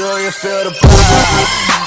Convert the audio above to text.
Do you feel the vibe?